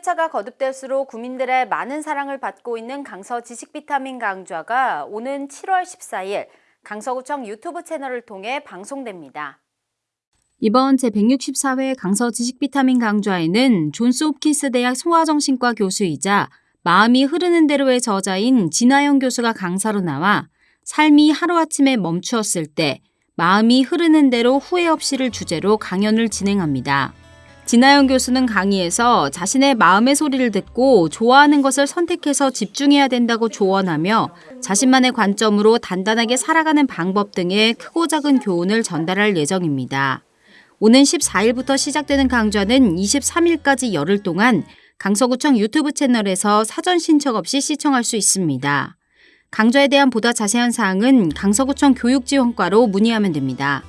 휴대차가 거듭될수록 국민들의 많은 사랑을 받고 있는 강서 지식 비타민 강좌가 오는 7월 14일 강서구청 유튜브 채널을 통해 방송됩니다. 이번 제164회 강서 지식비타민 강좌에는 존스 홉킨스 대학 소아정신과 교수이자 마음이 흐르는 대로의 저자인 진아영 교수가 강사로 나와 삶이 하루아침에 멈추었을 때 마음이 흐르는 대로 후회 없이를 주제로 강연을 진행합니다. 진아영 교수는 강의에서 자신의 마음의 소리를 듣고 좋아하는 것을 선택해서 집중해야 된다고 조언하며 자신만의 관점으로 단단하게 살아가는 방법 등의 크고 작은 교훈을 전달할 예정입니다. 오는 14일부터 시작되는 강좌는 23일까지 열흘 동안 강서구청 유튜브 채널에서 사전 신청 없이 시청할 수 있습니다. 강좌에 대한 보다 자세한 사항은 강서구청 교육지원과로 문의하면 됩니다.